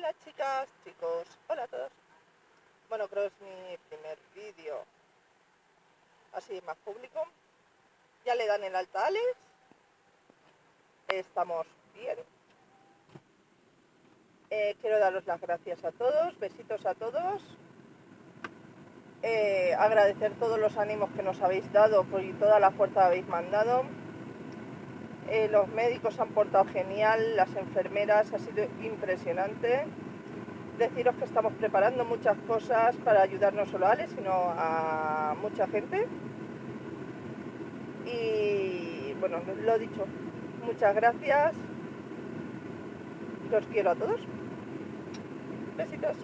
Hola chicas, chicos, hola a todos. Bueno, creo que es mi primer vídeo así más público. Ya le dan el alta Alex. Estamos bien. Eh, quiero daros las gracias a todos, besitos a todos. Eh, agradecer todos los ánimos que nos habéis dado y toda la fuerza que habéis mandado. Eh, los médicos han portado genial, las enfermeras, ha sido impresionante. Deciros que estamos preparando muchas cosas para ayudar no solo a Ale, sino a mucha gente. Y bueno, lo dicho, muchas gracias. Los quiero a todos. Besitos.